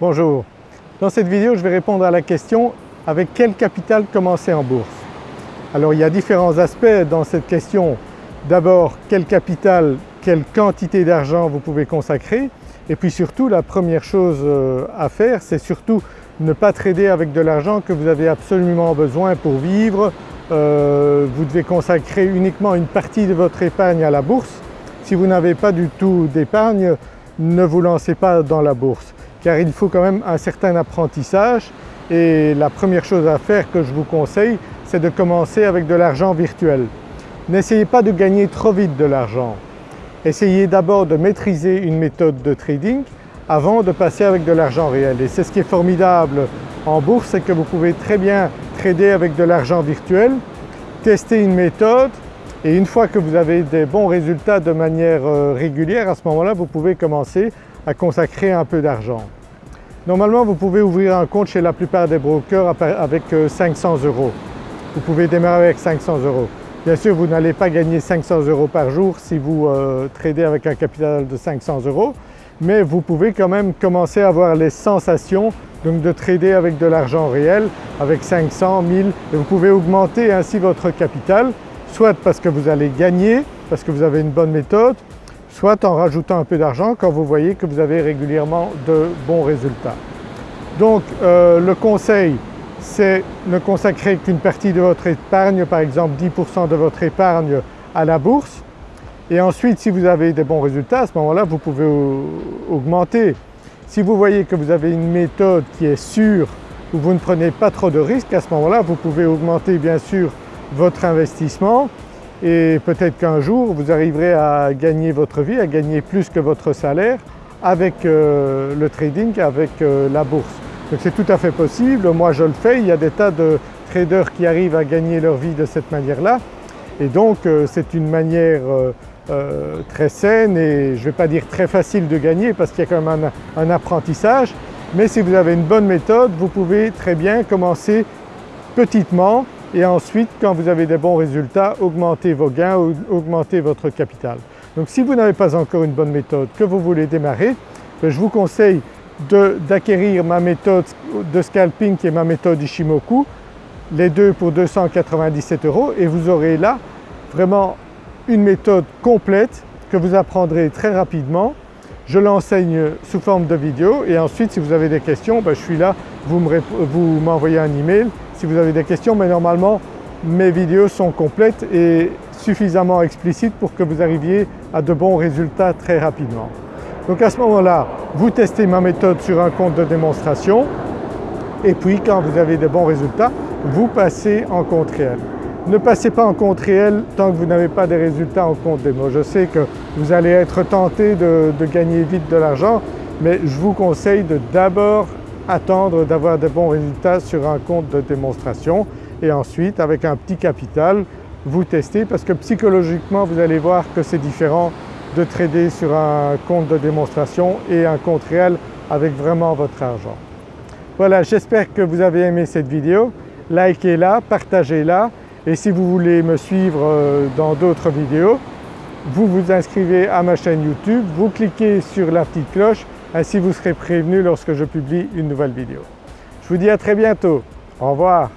Bonjour. Dans cette vidéo je vais répondre à la question avec quel capital commencer en bourse? Alors il y a différents aspects dans cette question. D'abord quel capital, quelle quantité d'argent vous pouvez consacrer? Et puis surtout la première chose euh, à faire c'est surtout ne pas trader avec de l'argent que vous avez absolument besoin pour vivre. Euh, vous devez consacrer uniquement une partie de votre épargne à la bourse. Si vous n'avez pas du tout d'épargne, ne vous lancez pas dans la bourse car il faut quand même un certain apprentissage et la première chose à faire que je vous conseille c'est de commencer avec de l'argent virtuel. N'essayez pas de gagner trop vite de l'argent. Essayez d'abord de maîtriser une méthode de trading avant de passer avec de l'argent réel et c'est ce qui est formidable en bourse, c'est que vous pouvez très bien trader avec de l'argent virtuel, tester une méthode et une fois que vous avez des bons résultats de manière euh, régulière, à ce moment-là vous pouvez commencer à consacrer un peu d'argent. Normalement vous pouvez ouvrir un compte chez la plupart des brokers avec 500 euh, euros. Vous pouvez démarrer avec 500 euros. Bien sûr vous n'allez pas gagner 500 euros par jour si vous euh, tradez avec un capital de 500 euros mais vous pouvez quand même commencer à avoir les sensations de trader avec de l'argent réel avec 500, 1000 et vous pouvez augmenter ainsi votre capital soit parce que vous allez gagner, parce que vous avez une bonne méthode, soit en rajoutant un peu d'argent quand vous voyez que vous avez régulièrement de bons résultats. Donc euh, le conseil c'est ne consacrer qu'une partie de votre épargne, par exemple 10% de votre épargne à la bourse et ensuite si vous avez des bons résultats à ce moment-là vous pouvez augmenter. Si vous voyez que vous avez une méthode qui est sûre, où vous ne prenez pas trop de risques, à ce moment-là vous pouvez augmenter bien sûr votre investissement et peut-être qu'un jour vous arriverez à gagner votre vie, à gagner plus que votre salaire avec euh, le trading, avec euh, la bourse. Donc c'est tout à fait possible, moi je le fais, il y a des tas de traders qui arrivent à gagner leur vie de cette manière-là. Et donc euh, c'est une manière très saine et je ne vais pas dire très facile de gagner parce qu'il y a quand même un, un apprentissage. Mais si vous avez une bonne méthode vous pouvez très bien commencer petitement et ensuite quand vous avez des bons résultats augmentez vos gains, augmentez votre capital. Donc si vous n'avez pas encore une bonne méthode, que vous voulez démarrer, ben, je vous conseille d'acquérir ma méthode de scalping qui est ma méthode Ishimoku, les deux pour 297 euros. Et vous aurez là vraiment une méthode complète que vous apprendrez très rapidement. Je l'enseigne sous forme de vidéo. Et ensuite si vous avez des questions, ben, je suis là, vous m'envoyez un email si vous avez des questions mais normalement mes vidéos sont complètes et suffisamment explicites pour que vous arriviez à de bons résultats très rapidement. Donc à ce moment-là, vous testez ma méthode sur un compte de démonstration et puis quand vous avez de bons résultats, vous passez en compte réel. Ne passez pas en compte réel tant que vous n'avez pas des résultats en compte démo. Je sais que vous allez être tenté de, de gagner vite de l'argent mais je vous conseille de d'abord attendre d'avoir de bons résultats sur un compte de démonstration. Et ensuite avec un petit capital vous testez parce que psychologiquement vous allez voir que c'est différent de trader sur un compte de démonstration et un compte réel avec vraiment votre argent. Voilà j'espère que vous avez aimé cette vidéo, likez-la, partagez-la. Et si vous voulez me suivre euh, dans d'autres vidéos, vous vous inscrivez à ma chaîne YouTube, vous cliquez sur la petite cloche ainsi vous serez prévenu lorsque je publie une nouvelle vidéo. Je vous dis à très bientôt. Au revoir.